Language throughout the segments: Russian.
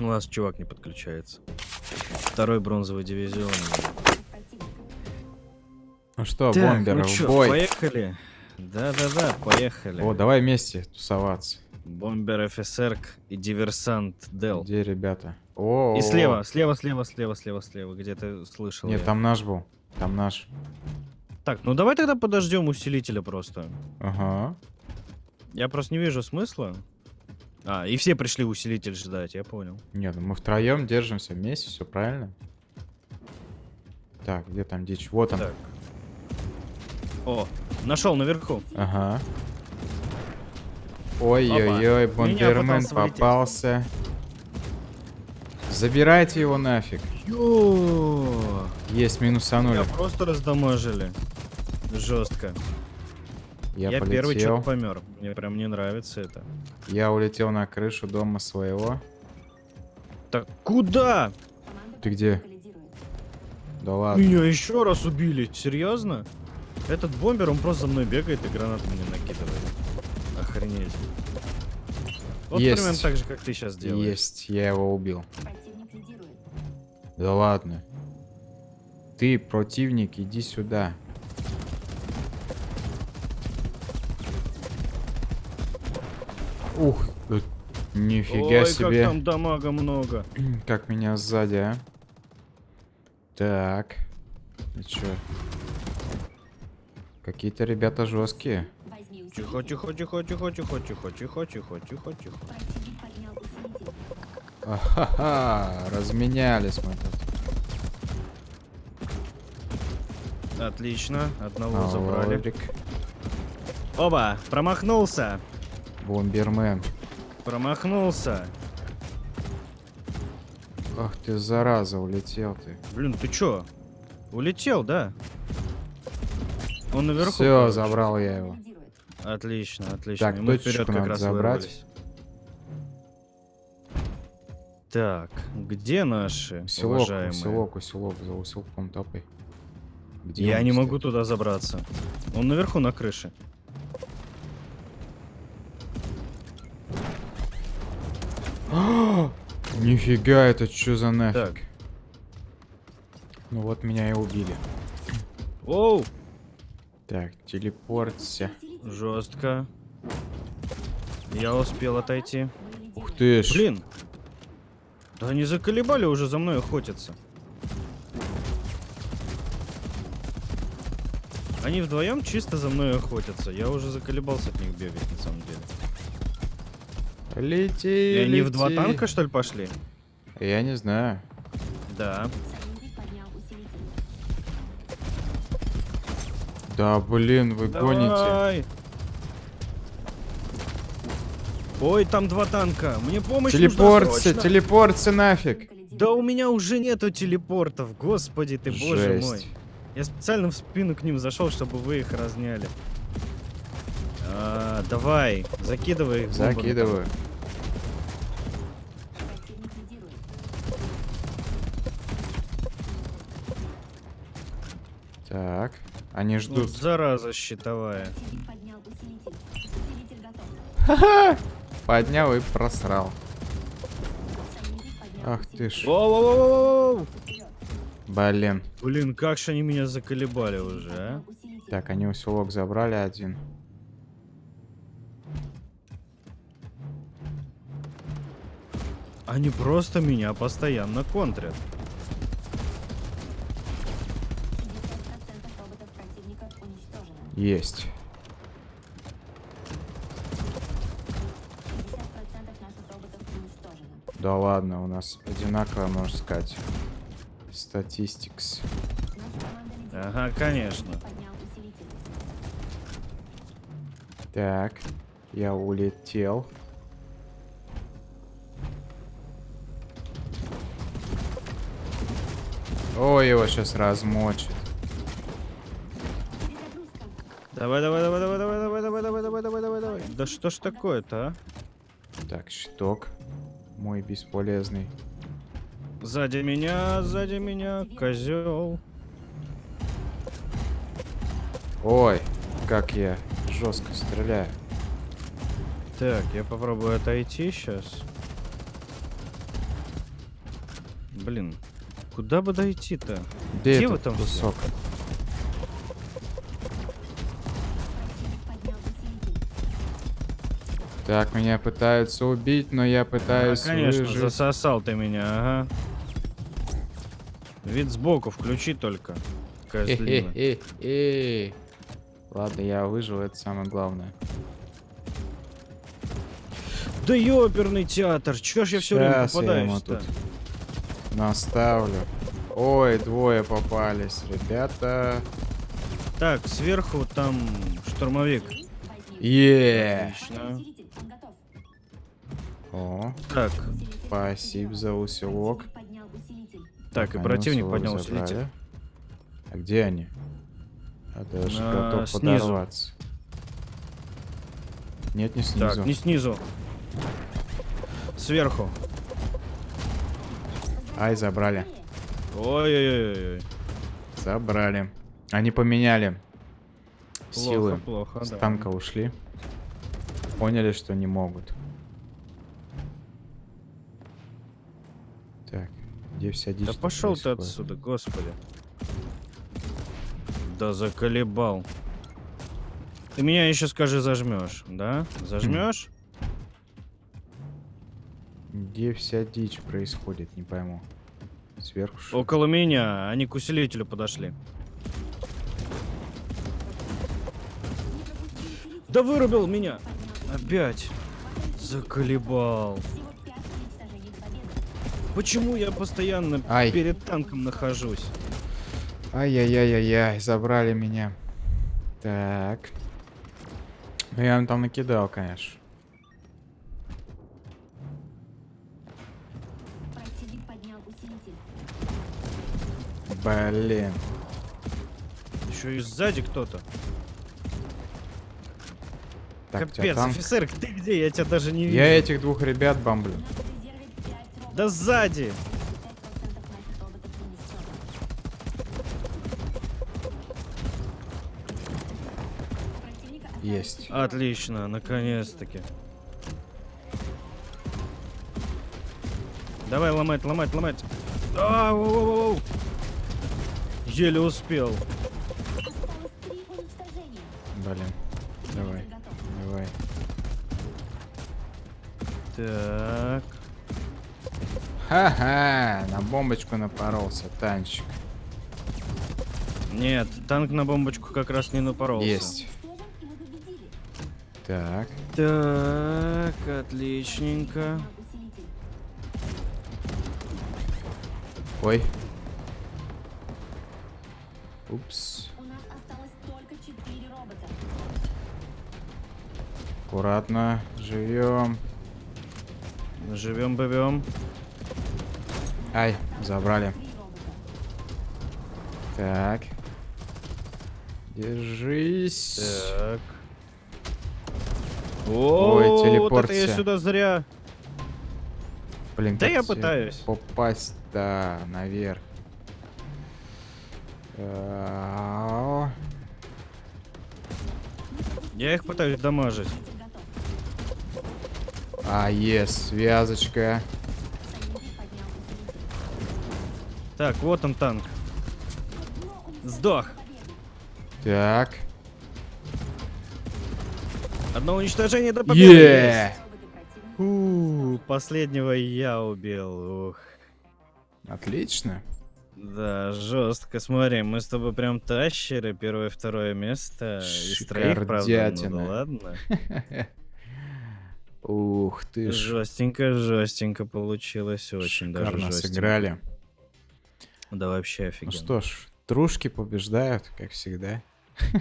У нас чувак не подключается. Второй бронзовый дивизион. Ну что, Так, бомберы, ну в чё, бой. поехали. Да-да-да, поехали. О, давай вместе тусоваться. Бомбер офицерк и диверсант Дел. Где ребята? О, И слева, слева, слева, слева, слева, слева, где ты слышал. Нет, я. там наш был. Там наш. Так, ну давай тогда подождем усилителя просто. Ага. Я просто не вижу смысла. А, и все пришли усилитель ждать, я понял. Нет, ну мы втроем держимся вместе, все правильно. Так, где там дичь? Вот он. Так. О, нашел наверху. Ага. Ой-ой-ой, влететь. попался. Забирайте его нафиг. Ё, Есть, минусанули. меня просто раздамажили. Жестко. Я, Я, первый что-то помер. Мне прям не нравится это. Я улетел на крышу дома своего. Так куда? Ты где? Да ладно. Меня еще раз убили. Серьезно? Этот бомбер, он просто за мной бегает и гранаты мне накидывает. Охренеть. Вот Есть. примерно так же, как ты сейчас делаешь. Есть, я его убил. Да ладно. Ты, противник, иди сюда. Ух, нифига Ой, себе. как там дамага много. Как меня сзади, а? Так. Чё? Какие-то ребята жесткие. Тихо, тихо, тихо, тихо, тихо, тихо, тихо, тихо, тихо, тихо. Ахаха, разменялись мы тут. Отлично, одного А, забрали. Лорик, Оба, промахнулся. Бомбермен. Промахнулся. Ах ты, зараза, улетел ты. Блин, ты чё? Улетел, да? Он наверху. Все, короче. забрал я его. Отлично, отлично. Так, И мы вперед как раз забрать. вырвались. Так, где наши Усилок, уважаемые? усилок, за усилком топай. Где Я не кстати? могу туда забраться. Он наверху на крыше. Нифига, это что за нафиг? Так. Ну вот меня и убили. Оу, Так, телепортся. жестко. Я успел отойти. Ух ты ж. Блин. Да они заколебали уже за мной охотятся. Они вдвоем чисто за мной охотятся. Я уже заколебался от них бегать, на самом деле. Лети, И они в два лети. танка, что ли, пошли? Я не знаю. Да. Да, блин, вы гоните. Давай. Ой, там два танка. Мне помощь нужна Телепортся, срочно. телепортся нафиг. Да у меня уже нету телепортов. Господи ты, боже мой. Жесть. Я специально в спину к ним зашел, чтобы вы их разняли. А, давай, закидывай их бомбами. Закидываю. Так, они Вот ждут. зараза щитовая. Поднял и просрал. Ах ты ж. Блин. Блин, как же они меня заколебали уже, а? Так, они усилок забрали один. Они просто меня постоянно контрят. Есть. Да ладно, у нас одинаково, можно сказать. Статистикс. Ага, конечно. Так, я улетел. Ой, его сейчас размочит. Давай, давай, давай, давай, давай, давай, давай, давай, давай, давай, давай, давай. Да что ж такое-то, а? Так, щиток. Мой бесполезный. Сзади меня, сзади меня, козел. Ой, как я жестко стреляю. Так, я попробую отойти сейчас. Блин, куда бы дойти-то? Где, Где вы там все? Так, меня пытаются убить, но я А, пытаюсь конечно, выжить. засосал ты меня, ага. Вид сбоку включи только. Хе-хе-хе-хе. Ладно, я выжил, это самое главное. Да ёперный театр, чё ж я все время попадаюсь-то? тут наставлю. Ой, двое попались, ребята. Так, сверху там штурмовик. Е. Отлично. О, Так, спасибо за усилок. так, и противник усилок поднял забрали. усилитель. А где они? Я даже А, готов снизу. подорваться. Нет, не снизу. Так, не снизу. Сверху. Ай, забрали. Ой-ой-ой. Забрали. Они поменяли Плохо, силы. плохо, С да. танка ушли. Поняли, что не могут. Так, где вся дичь Да пошел ты отсюда, господи. Да заколебал. Ты меня еще скажи зажмешь, да? Зажмешь? Где вся дичь происходит, не пойму. Сверху что? Около меня, они к усилителю подошли. Да вырубил меня! Опять! Заколебал. Почему я постоянно Ай. перед танком нахожусь? Ай-яй-яй-яй-яй, забрали меня. Так. Ну я им там накидал, конечно. Блин. Еще и сзади кто-то. Капец, танк. офицер, ты где? Я тебя даже не вижу. Я этих двух ребят бомблю. Да сзади! Есть. Отлично, наконец-таки. Давай ломать, ломать, ломать. А, воу, воу, воу. Еле успел. Блин. Давай, давай. Так. Ха-ха, на бомбочку напоролся, танчик. Нет, танк на бомбочку как раз не напоролся. Есть. Так, Так, отличненько. ой. Упс. Аккуратно, живем. Живем, бывем. Ай, забрали. Так. Держись. Так. Ой, О, вот я сюда зря. Блин, Да я пытаюсь. Попасть, да, наверх. Я их пытаюсь дамажить. А, есть, связочка. Так, вот он танк. Сдох. Так. Одно уничтожение до победы. Противника. У, последнего я убил. Ух. Отлично. Да, жестко. Смотри, мы с тобой прям тащеры. Первое, второе место. Из троих, правда. Ну, да ладно. Ух ты ж. Жестенько, жестенько получилось. Очень даже Шикарно жестенько. сыграли. Да вообще Ну офигенно. что ж, трушки побеждают, как всегда.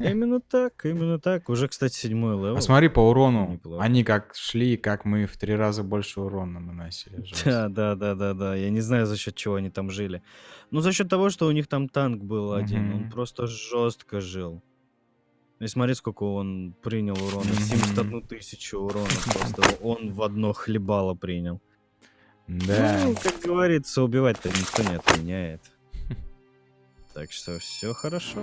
Именно так, именно так. Уже, кстати, седьмой level. А смотри по урону. Неплохо. Они как шли, как мы в три раза больше урона наносили. Жесть. Да, да, да, да, да. Я не знаю, за счет чего они там жили. Ну, за счет того, что у них там танк был один. Он просто жестко жил. И смотри, сколько он принял урона. Мгм. 71 тысячу урона. Просто он в одно хлебало принял. Да. Ну, как говорится, убивать-то никто не отменяет. Так что все хорошо.